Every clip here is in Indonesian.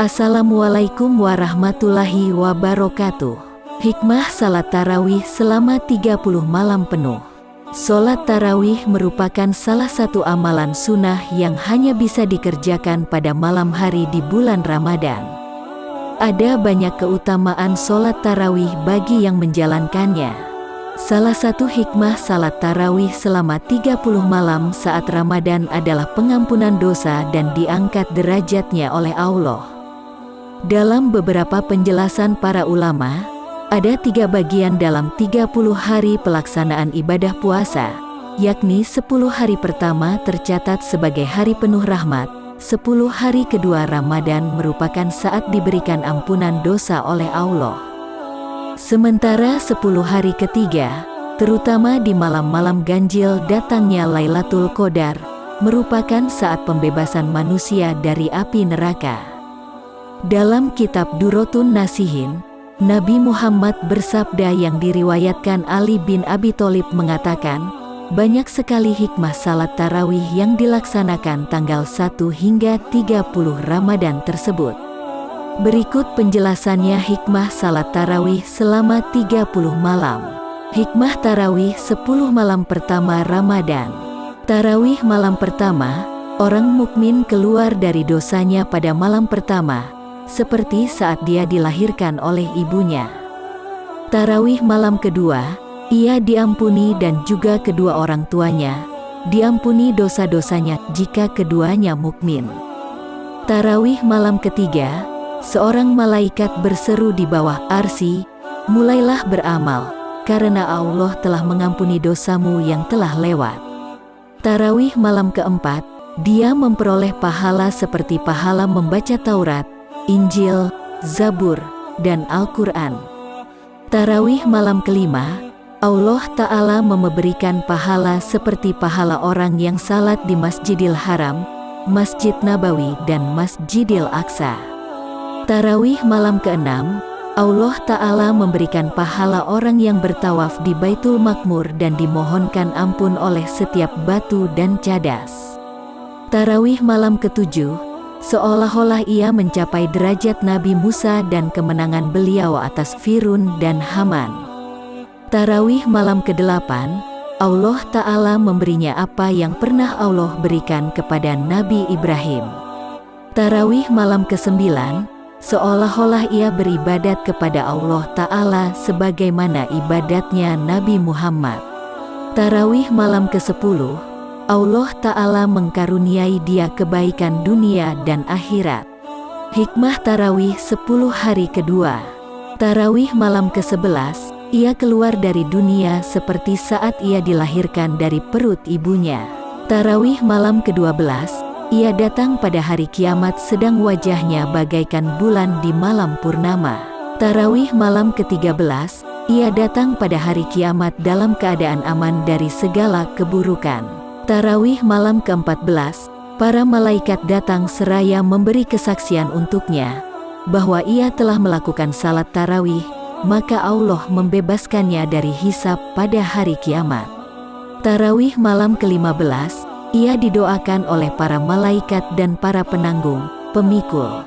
Assalamualaikum warahmatullahi wabarakatuh. Hikmah salat tarawih selama 30 malam penuh. Solat tarawih merupakan salah satu amalan sunnah yang hanya bisa dikerjakan pada malam hari di bulan Ramadan. Ada banyak keutamaan solat tarawih bagi yang menjalankannya. Salah satu hikmah salat tarawih selama 30 malam saat Ramadan adalah pengampunan dosa dan diangkat derajatnya oleh Allah. Dalam beberapa penjelasan para ulama, ada tiga bagian dalam 30 hari pelaksanaan ibadah puasa, yakni 10 hari pertama tercatat sebagai hari penuh rahmat, 10 hari kedua Ramadan merupakan saat diberikan ampunan dosa oleh Allah. Sementara 10 hari ketiga, terutama di malam-malam ganjil datangnya Lailatul Qadar, merupakan saat pembebasan manusia dari api neraka. Dalam kitab Durotun Nasihin, Nabi Muhammad bersabda yang diriwayatkan Ali bin Abi Thalib mengatakan, banyak sekali hikmah salat tarawih yang dilaksanakan tanggal 1 hingga 30 Ramadan tersebut. Berikut penjelasannya hikmah salat tarawih selama 30 malam. Hikmah tarawih 10 malam pertama Ramadan. Tarawih malam pertama, orang mukmin keluar dari dosanya pada malam pertama, seperti saat dia dilahirkan oleh ibunya. Tarawih malam kedua, ia diampuni dan juga kedua orang tuanya, diampuni dosa-dosanya jika keduanya mukmin. Tarawih malam ketiga, Seorang malaikat berseru di bawah arsi, mulailah beramal, karena Allah telah mengampuni dosamu yang telah lewat. Tarawih malam keempat, dia memperoleh pahala seperti pahala membaca Taurat, Injil, Zabur, dan Al-Quran. Tarawih malam kelima, Allah Ta'ala memberikan pahala seperti pahala orang yang salat di Masjidil Haram, Masjid Nabawi dan Masjidil Aqsa. Tarawih malam ke-6, Allah Ta'ala memberikan pahala orang yang bertawaf di Baitul Makmur dan dimohonkan ampun oleh setiap batu dan cadas. Tarawih malam ke-7, seolah-olah ia mencapai derajat Nabi Musa dan kemenangan beliau atas Firun dan Haman. Tarawih malam ke-8, Allah Ta'ala memberinya apa yang pernah Allah berikan kepada Nabi Ibrahim. Tarawih malam ke-9, seolah-olah ia beribadat kepada Allah Ta'ala sebagaimana ibadatnya Nabi Muhammad. Tarawih malam ke-10, Allah Ta'ala mengkaruniai dia kebaikan dunia dan akhirat. Hikmah Tarawih 10 hari kedua Tarawih malam ke-11, ia keluar dari dunia seperti saat ia dilahirkan dari perut ibunya. Tarawih malam ke-12, ia datang pada hari kiamat sedang wajahnya bagaikan bulan di malam purnama. Tarawih malam ke-13, ia datang pada hari kiamat dalam keadaan aman dari segala keburukan. Tarawih malam ke-14, para malaikat datang seraya memberi kesaksian untuknya, bahwa ia telah melakukan salat tarawih, maka Allah membebaskannya dari hisap pada hari kiamat. Tarawih malam ke-15, ia didoakan oleh para malaikat dan para penanggung, pemikul,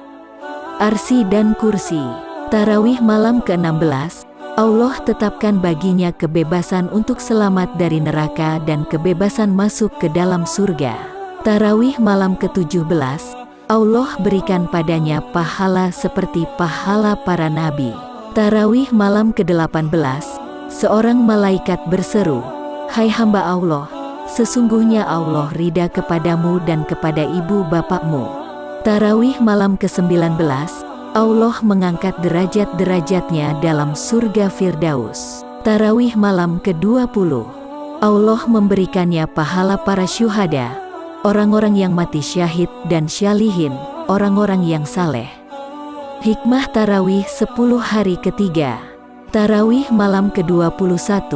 arsi dan kursi. Tarawih malam ke-16, Allah tetapkan baginya kebebasan untuk selamat dari neraka dan kebebasan masuk ke dalam surga. Tarawih malam ke-17, Allah berikan padanya pahala seperti pahala para nabi. Tarawih malam ke-18, seorang malaikat berseru, Hai hamba Allah, Sesungguhnya Allah rida kepadamu dan kepada ibu bapakmu. Tarawih malam ke-19, Allah mengangkat derajat-derajatnya dalam surga Firdaus. Tarawih malam ke-20, Allah memberikannya pahala para syuhada, orang-orang yang mati syahid dan syalihin, orang-orang yang saleh. Hikmah Tarawih 10 hari ketiga Tarawih malam ke-21,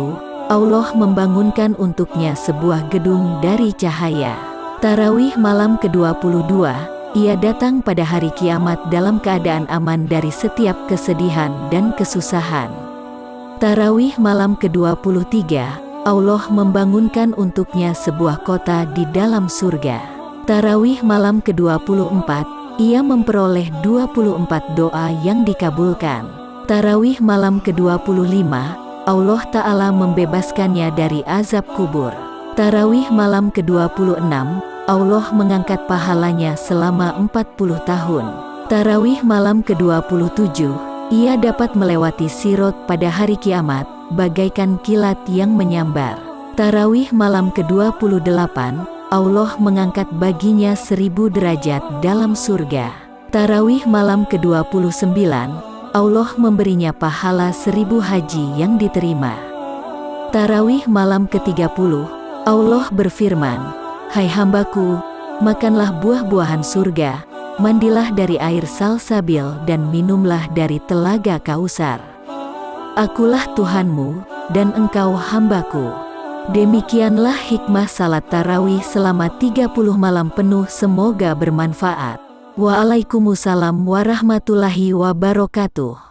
Allah membangunkan untuknya sebuah gedung dari cahaya. Tarawih malam ke-22, ia datang pada hari kiamat dalam keadaan aman dari setiap kesedihan dan kesusahan. Tarawih malam ke-23, Allah membangunkan untuknya sebuah kota di dalam surga. Tarawih malam ke-24, ia memperoleh 24 doa yang dikabulkan. Tarawih malam ke-25, Allah Ta'ala membebaskannya dari azab kubur. Tarawih malam ke-26, Allah mengangkat pahalanya selama 40 tahun. Tarawih malam ke-27, ia dapat melewati sirot pada hari kiamat, bagaikan kilat yang menyambar. Tarawih malam ke-28, Allah mengangkat baginya seribu derajat dalam surga. Tarawih malam ke-29, Allah memberinya pahala seribu haji yang diterima. Tarawih malam ke-30, Allah berfirman, Hai hambaku, makanlah buah-buahan surga, mandilah dari air salsabil dan minumlah dari telaga kausar. Akulah Tuhanmu, dan engkau hambaku. Demikianlah hikmah salat tarawih selama 30 malam penuh semoga bermanfaat. Waalaikumsalam warahmatullahi wabarakatuh.